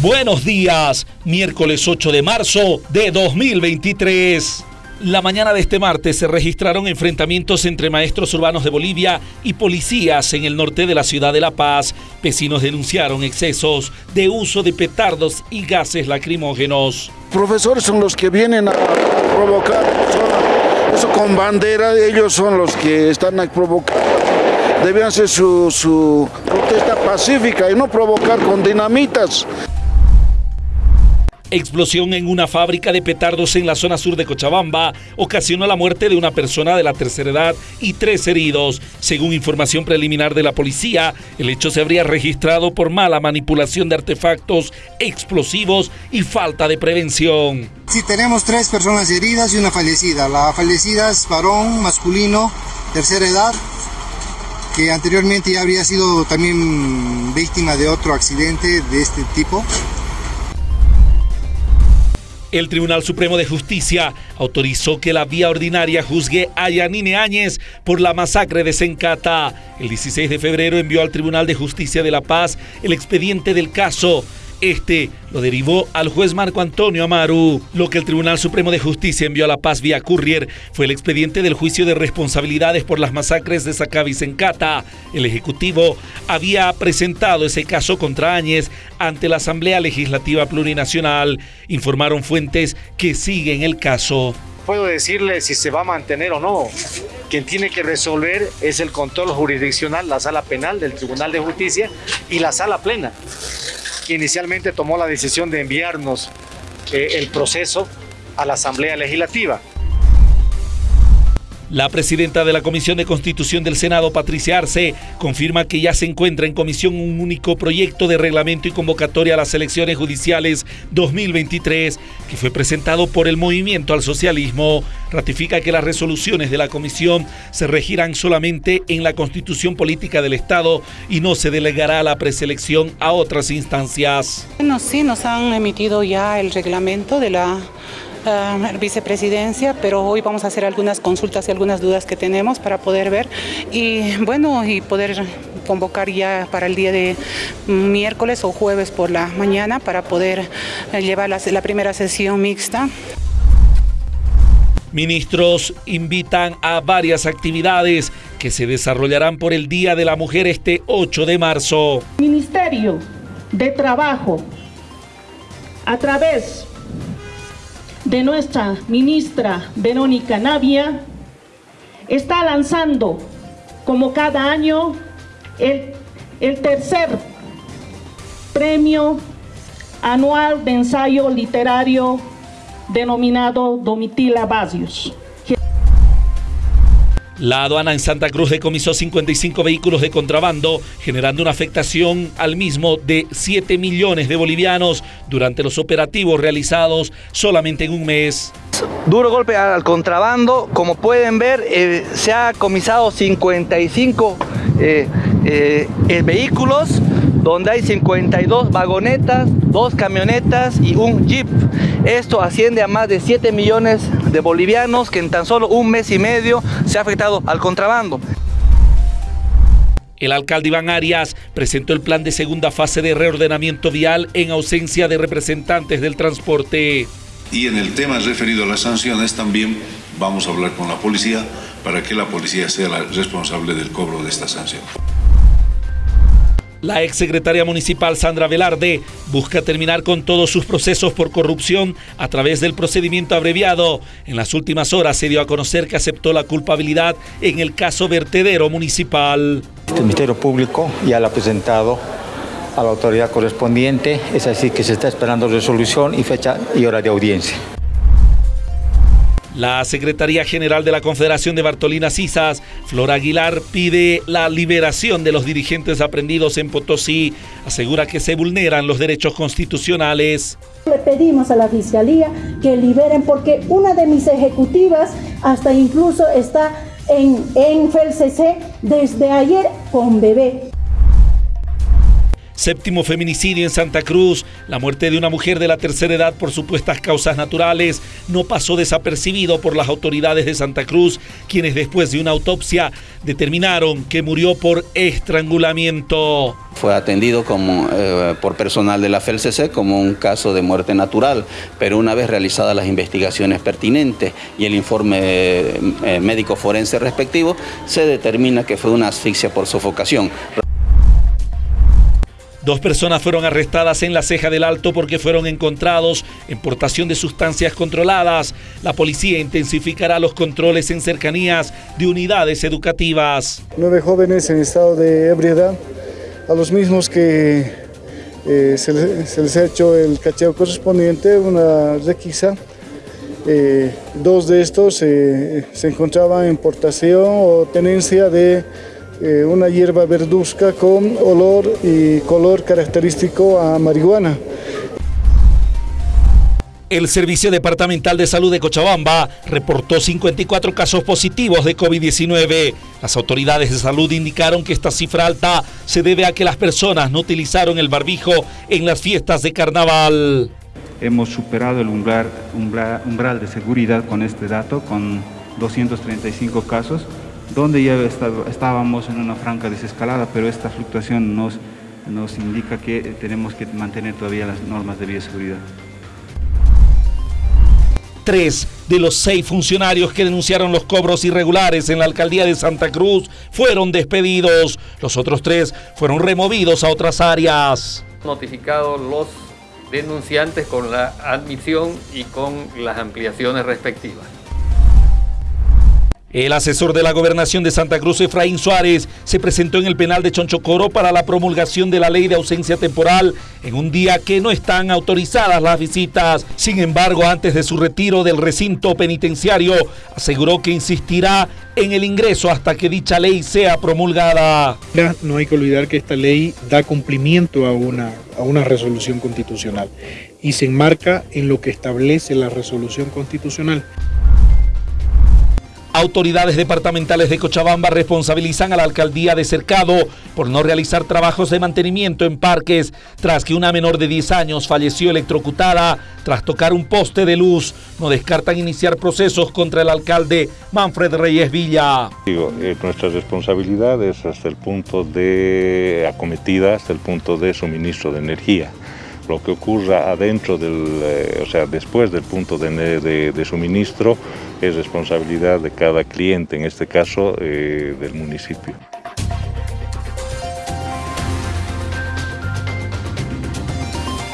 Buenos días, miércoles 8 de marzo de 2023. La mañana de este martes se registraron enfrentamientos entre maestros urbanos de Bolivia y policías en el norte de la ciudad de La Paz. Vecinos denunciaron excesos de uso de petardos y gases lacrimógenos. Profesores son los que vienen a provocar, eso con bandera, ellos son los que están a provocar. Debían su, su protesta pacífica y no provocar con dinamitas. Explosión en una fábrica de petardos en la zona sur de Cochabamba ocasionó la muerte de una persona de la tercera edad y tres heridos. Según información preliminar de la policía, el hecho se habría registrado por mala manipulación de artefactos explosivos y falta de prevención. Sí, tenemos tres personas heridas y una fallecida. La fallecida es varón masculino, tercera edad, que anteriormente ya habría sido también víctima de otro accidente de este tipo. El Tribunal Supremo de Justicia autorizó que la vía ordinaria juzgue a Yanine Áñez por la masacre de Sencata. El 16 de febrero envió al Tribunal de Justicia de La Paz el expediente del caso este lo derivó al juez Marco Antonio Amaru. Lo que el Tribunal Supremo de Justicia envió a La Paz vía Courier fue el expediente del juicio de responsabilidades por las masacres de Sacabi Sencata. El Ejecutivo había presentado ese caso contra Áñez ante la Asamblea Legislativa Plurinacional. Informaron fuentes que siguen el caso puedo decirle si se va a mantener o no. Quien tiene que resolver es el control jurisdiccional, la sala penal del Tribunal de Justicia y la sala plena que inicialmente tomó la decisión de enviarnos eh, el proceso a la Asamblea Legislativa. La presidenta de la Comisión de Constitución del Senado, Patricia Arce, confirma que ya se encuentra en comisión un único proyecto de reglamento y convocatoria a las elecciones judiciales 2023 que fue presentado por el Movimiento al Socialismo. Ratifica que las resoluciones de la comisión se regirán solamente en la Constitución Política del Estado y no se delegará la preselección a otras instancias. Bueno, sí, nos han emitido ya el reglamento de la vicepresidencia, pero hoy vamos a hacer algunas consultas y algunas dudas que tenemos para poder ver y bueno, y poder convocar ya para el día de miércoles o jueves por la mañana para poder eh, llevar la, la primera sesión mixta. Ministros invitan a varias actividades que se desarrollarán por el Día de la Mujer este 8 de marzo. Ministerio de Trabajo, a través de nuestra ministra Verónica Navia está lanzando como cada año el, el tercer premio anual de ensayo literario denominado Domitila Basios. La aduana en Santa Cruz decomisó 55 vehículos de contrabando, generando una afectación al mismo de 7 millones de bolivianos durante los operativos realizados solamente en un mes. Duro golpe al contrabando, como pueden ver, eh, se ha comisado 55 eh, eh, vehículos donde hay 52 vagonetas, dos camionetas y un jeep. Esto asciende a más de 7 millones de bolivianos que en tan solo un mes y medio se ha afectado al contrabando. El alcalde Iván Arias presentó el plan de segunda fase de reordenamiento vial en ausencia de representantes del transporte. Y en el tema referido a las sanciones también vamos a hablar con la policía para que la policía sea la responsable del cobro de esta sanción. La exsecretaria municipal Sandra Velarde busca terminar con todos sus procesos por corrupción a través del procedimiento abreviado. En las últimas horas se dio a conocer que aceptó la culpabilidad en el caso vertedero municipal. El Ministerio Público ya la ha presentado a la autoridad correspondiente, es así que se está esperando resolución y fecha y hora de audiencia. La Secretaría General de la Confederación de Bartolina Cisas, Flora Aguilar, pide la liberación de los dirigentes aprendidos en Potosí. Asegura que se vulneran los derechos constitucionales. Le pedimos a la Fiscalía que liberen porque una de mis ejecutivas hasta incluso está en, en FELCC desde ayer con bebé. Séptimo feminicidio en Santa Cruz. La muerte de una mujer de la tercera edad por supuestas causas naturales no pasó desapercibido por las autoridades de Santa Cruz, quienes después de una autopsia determinaron que murió por estrangulamiento. Fue atendido como, eh, por personal de la FELCC como un caso de muerte natural, pero una vez realizadas las investigaciones pertinentes y el informe eh, médico forense respectivo, se determina que fue una asfixia por sofocación. Dos personas fueron arrestadas en la ceja del Alto porque fueron encontrados en portación de sustancias controladas. La policía intensificará los controles en cercanías de unidades educativas. Nueve jóvenes en estado de ebriedad, a los mismos que eh, se, les, ha hecho el cacheo correspondiente, una requisa. Eh, dos de estos eh, se encontraban en portación o tenencia de eh, una hierba verduzca con olor y color característico a marihuana. El Servicio Departamental de Salud de Cochabamba reportó 54 casos positivos de COVID-19. Las autoridades de salud indicaron que esta cifra alta se debe a que las personas no utilizaron el barbijo en las fiestas de carnaval. Hemos superado el umbral, umbral de seguridad con este dato, con 235 casos donde ya estábamos en una franca desescalada, pero esta fluctuación nos, nos indica que tenemos que mantener todavía las normas de bioseguridad. Tres de los seis funcionarios que denunciaron los cobros irregulares en la alcaldía de Santa Cruz fueron despedidos. Los otros tres fueron removidos a otras áreas. Notificados los denunciantes con la admisión y con las ampliaciones respectivas. El asesor de la gobernación de Santa Cruz, Efraín Suárez, se presentó en el penal de Chonchocoro para la promulgación de la ley de ausencia temporal en un día que no están autorizadas las visitas. Sin embargo, antes de su retiro del recinto penitenciario, aseguró que insistirá en el ingreso hasta que dicha ley sea promulgada. No hay que olvidar que esta ley da cumplimiento a una, a una resolución constitucional y se enmarca en lo que establece la resolución constitucional. Autoridades departamentales de Cochabamba responsabilizan a la alcaldía de Cercado por no realizar trabajos de mantenimiento en parques tras que una menor de 10 años falleció electrocutada tras tocar un poste de luz. No descartan iniciar procesos contra el alcalde Manfred Reyes Villa. Digo, eh, nuestra responsabilidad es hasta el punto de acometida, hasta el punto de suministro de energía lo que ocurra adentro del, eh, o sea, después del punto de, suministro es responsabilidad de cada cliente, en este caso eh, del municipio.